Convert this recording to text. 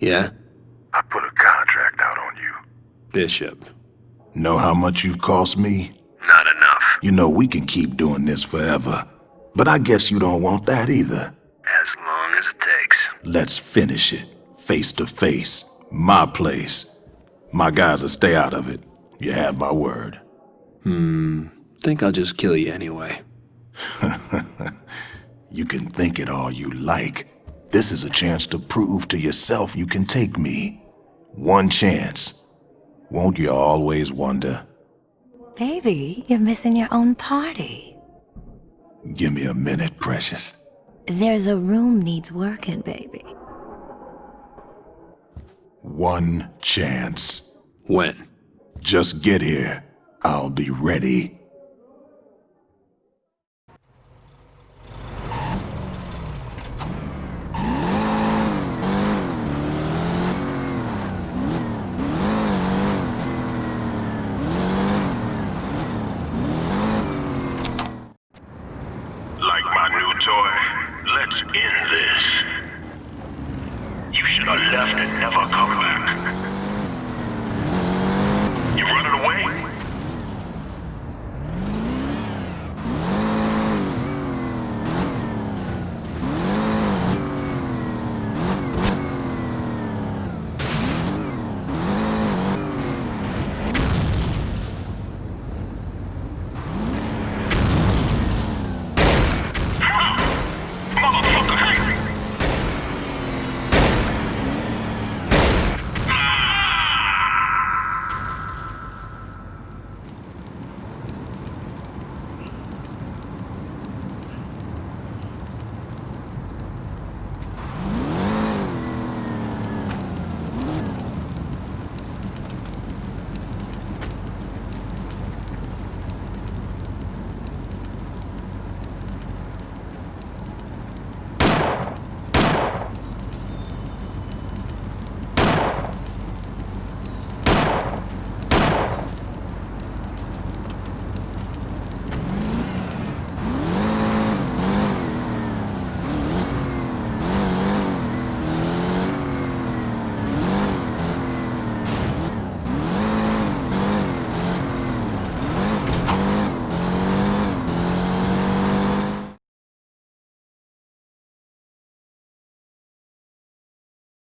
Yeah? I put a contract out on you. Bishop. Know how much you've cost me? Not enough. You know we can keep doing this forever. But I guess you don't want that either. As long as it takes. Let's finish it. Face to face. My place. My guys will stay out of it. You have my word. Hmm. Think I'll just kill you anyway. You can think it all you like. This is a chance to prove to yourself you can take me. One chance. Won't you always wonder? Baby, you're missing your own party. Give me a minute, precious. There's a room needs working, baby. One chance. When? Just get here. I'll be ready.